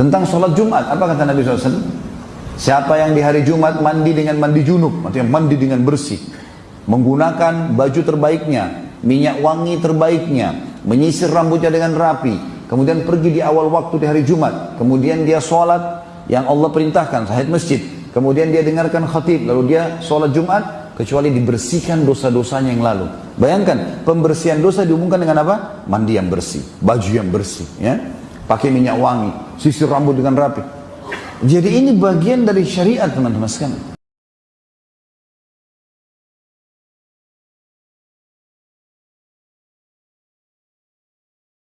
Tentang sholat Jumat, apa kata Nabi SAW? Siapa yang di hari Jumat mandi dengan mandi junub, artinya mandi dengan bersih, menggunakan baju terbaiknya, minyak wangi terbaiknya, menyisir rambutnya dengan rapi, kemudian pergi di awal waktu di hari Jumat, kemudian dia sholat yang Allah perintahkan, sahid masjid, kemudian dia dengarkan khatib, lalu dia sholat Jumat, kecuali dibersihkan dosa-dosanya yang lalu. Bayangkan, pembersihan dosa dihubungkan dengan apa? Mandi yang bersih, baju yang bersih, ya, pakai minyak wangi, sisir rambut dengan rapi. Jadi ini bagian dari syariat teman-teman sekalian.